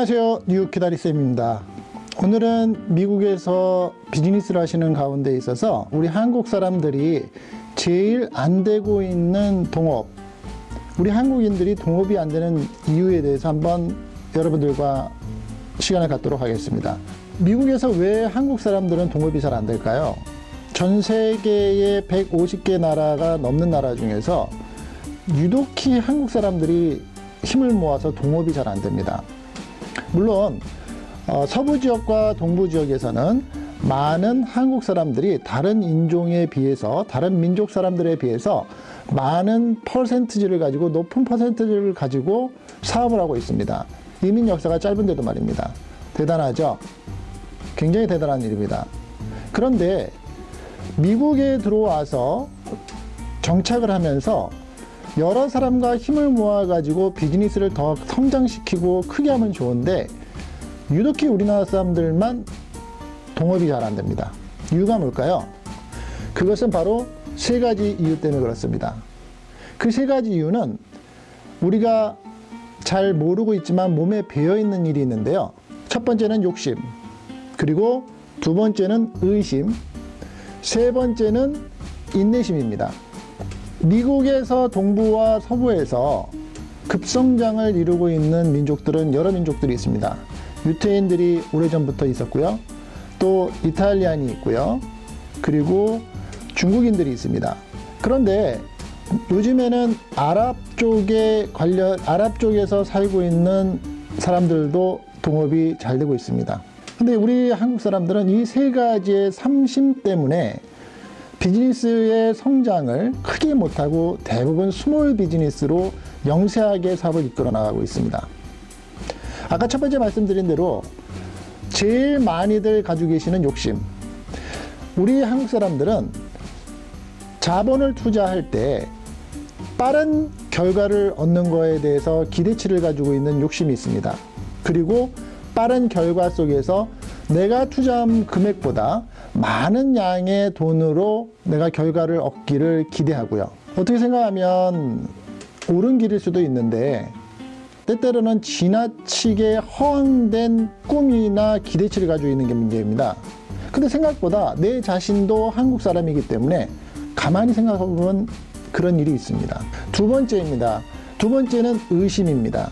안녕하세요 뉴욕 기다리쌤입니다 오늘은 미국에서 비즈니스를 하시는 가운데 있어서 우리 한국 사람들이 제일 안 되고 있는 동업 우리 한국인들이 동업이 안 되는 이유에 대해서 한번 여러분들과 시간을 갖도록 하겠습니다 미국에서 왜 한국 사람들은 동업이 잘 안 될까요? 전 세계의 150개 나라가 넘는 나라 중에서 유독히 한국 사람들이 힘을 모아서 동업이 잘 안 됩니다. 물론 어, 서부 지역과 동부 지역에서는 많은 한국 사람들이 다른 인종에 비해서 다른 민족 사람들에 비해서 많은 퍼센트지를 가지고 높은 퍼센트지를 가지고 사업을 하고 있습니다. 이민 역사가 짧은데도 말입니다. 대단하죠? 굉장히 대단한 일입니다. 그런데 미국에 들어와서 정착을 하면서 여러 사람과 힘을 모아가지고 비즈니스를 더 성장시키고 크게 하면 좋은데 유독히 우리나라 사람들만 동업이 잘 안 됩니다. 이유가 뭘까요? 그것은 바로 세 가지 이유 때문에 그렇습니다. 그 세 가지 이유는 우리가 잘 모르고 있지만 몸에 배어 있는 일이 있는데요. 첫 번째는 욕심, 그리고 두 번째는 의심, 세 번째는 인내심입니다. 미국에서 동부와 서부에서 급성장을 이루고 있는 민족들은 여러 민족들이 있습니다. 유태인들이 오래전부터 있었고요. 또 이탈리안이 있고요. 그리고 중국인들이 있습니다. 그런데 요즘에는 아랍 쪽에 관련 아랍 쪽에서 살고 있는 사람들도 동업이 잘 되고 있습니다. 근데 우리 한국 사람들은 이 세 가지의 삼심 때문에 비즈니스의 성장을 크게 못하고 대부분 small business로 영세하게 사업을 이끌어 나가고 있습니다. 아까 첫 번째 말씀드린 대로 제일 많이들 가지고 계시는 욕심. 우리 한국 사람들은 자본을 투자할 때 빠른 결과를 얻는 거에 대해서 기대치를 가지고 있는 욕심이 있습니다. 그리고 빠른 결과 속에서 내가 투자한 금액보다 많은 양의 돈으로 내가 결과를 얻기를 기대하고요. 어떻게 생각하면 옳은 길일 수도 있는데 때때로는 지나치게 허황된 꿈이나 기대치를 가지고 있는 게 문제입니다. 근데 생각보다 내 자신도 한국 사람이기 때문에 가만히 생각해보면 그런 일이 있습니다. 두 번째입니다. 두 번째는 의심입니다.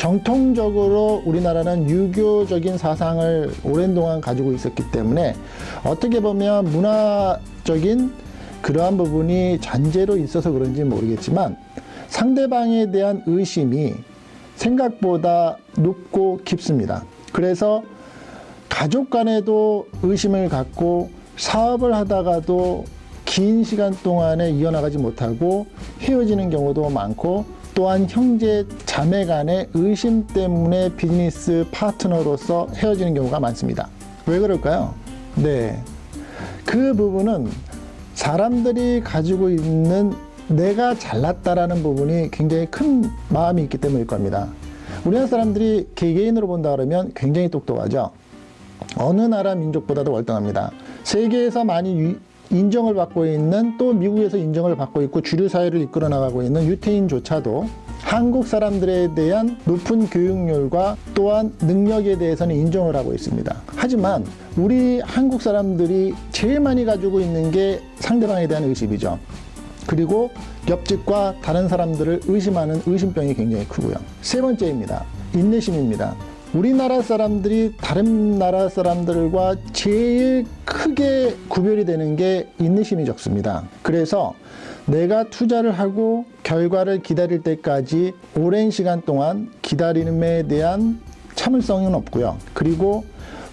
정통적으로 우리나라는 유교적인 사상을 오랜 동안 가지고 있었기 때문에 어떻게 보면 문화적인 그러한 부분이 잔재로 있어서 그런지 모르겠지만 상대방에 대한 의심이 생각보다 높고 깊습니다. 그래서 가족 간에도 의심을 갖고 사업을 하다가도 긴 시간 동안에 이어나가지 못하고 헤어지는 경우도 많고 또한 형제 자매 간의 의심 때문에 비즈니스 파트너로서 헤어지는 경우가 많습니다. 왜 그럴까요? 네. 그 부분은 사람들이 가지고 있는 내가 잘났다라는 부분이 굉장히 큰 마음이 있기 때문일 겁니다. 우리나라 사람들이 개개인으로 본다 그러면 굉장히 똑똑하죠. 어느 나라 민족보다도 월등합니다. 세계에서 많이 인정을 받고 있는 또 미국에서 인정을 받고 있고 주류 사회를 이끌어 나가고 있는 유태인조차도 한국 사람들에 대한 높은 교육열과 또한 능력에 대해서는 인정을 하고 있습니다. 하지만 우리 한국 사람들이 제일 많이 가지고 있는 게 상대방에 대한 의심이죠. 그리고 옆집과 다른 사람들을 의심하는 의심병이 굉장히 크고요. 세 번째입니다. 인내심입니다. 우리나라 사람들이 다른 나라 사람들과 제일 크게 구별이 되는 게 인내심이 적습니다. 그래서 내가 투자를 하고 결과를 기다릴 때까지 오랜 시간 동안 기다림에 대한 참을성은 없고요. 그리고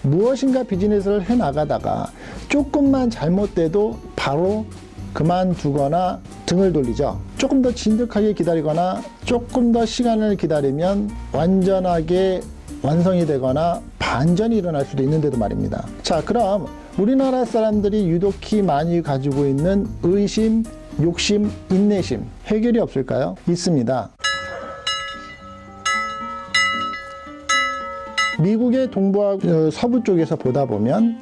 무엇인가 비즈니스를 해 나가다가 조금만 잘못돼도 바로 그만두거나 등을 돌리죠. 조금 더 진득하게 기다리거나 조금 더 시간을 기다리면 완전하게 완성이 되거나 반전이 일어날 수도 있는데도 말입니다. 자, 그럼 우리나라 사람들이 유독히 많이 가지고 있는 의심, 욕심, 인내심 해결이 없을까요? 있습니다. 미국의 동부와 어, 서부 쪽에서 보다 보면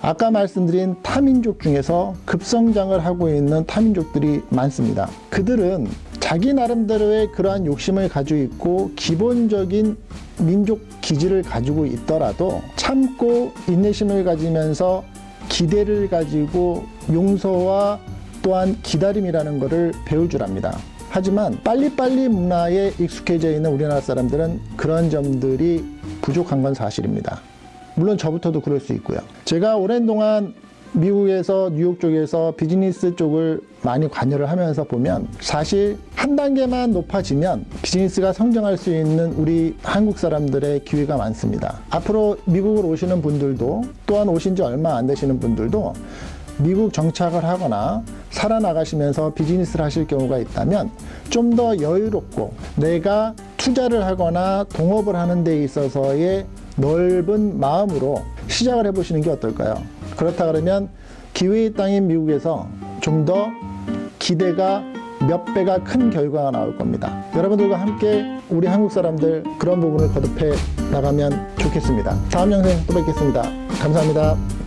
아까 말씀드린 타민족 중에서 급성장을 하고 있는 타민족들이 많습니다. 그들은 자기 나름대로의 그러한 욕심을 가지고 있고 기본적인 민족 기질을 가지고 있더라도 참고 인내심을 가지면서 기대를 가지고 용서와 또한 기다림이라는 것을 배울 줄 압니다. 하지만 빨리빨리 문화에 익숙해져 있는 우리나라 사람들은 그런 점들이 부족한 건 사실입니다. 물론 저부터도 그럴 수 있고요. 제가 오랜 동안 미국에서 뉴욕 쪽에서 비즈니스 쪽을 많이 관여를 하면서 보면 사실 한 단계만 높아지면 비즈니스가 성장할 수 있는 우리 한국 사람들의 기회가 많습니다. 앞으로 미국을 오시는 분들도 또한 오신 지 얼마 안 되시는 분들도 미국 정착을 하거나 살아나가시면서 비즈니스를 하실 경우가 있다면 좀 더 여유롭고 내가 투자를 하거나 동업을 하는 데 있어서의 넓은 마음으로 시작을 해보시는 게 어떨까요? 그렇다 그러면 기회의 땅인 미국에서 좀 더 기대가 몇 배가 큰 결과가 나올 겁니다. 여러분들과 함께 우리 한국 사람들 그런 부분을 거듭해 나가면 좋겠습니다. 다음 영상에 또 뵙겠습니다. 감사합니다.